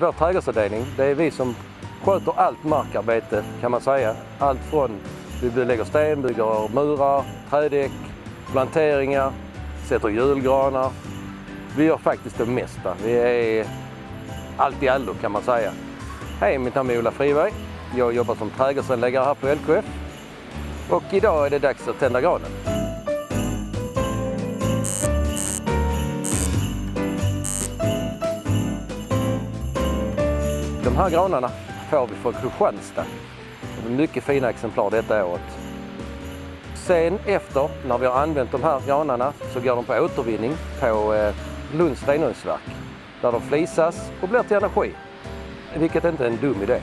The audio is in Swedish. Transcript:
Vår trädgårdsavdelning, det är vi som sköter allt markarbete kan man säga. Allt från vi lägger sten, bygger murar, trädäck, planteringar, sätter julgranar. Vi gör faktiskt det mesta. Vi är allt i allo kan man säga. Hej, mitt namn är Ola Friberg. Jag jobbar som trädgårdsanläggare här på LKF. Och idag är det dags att tända granen. De här granarna får vi från Kristianstad. Mycket fina exemplar detta året. Sen efter, när vi har använt de här granarna, så går de på återvinning på eh, Lunds renungsverk. Där de flisas och blir till energi. Vilket inte är en dum idé.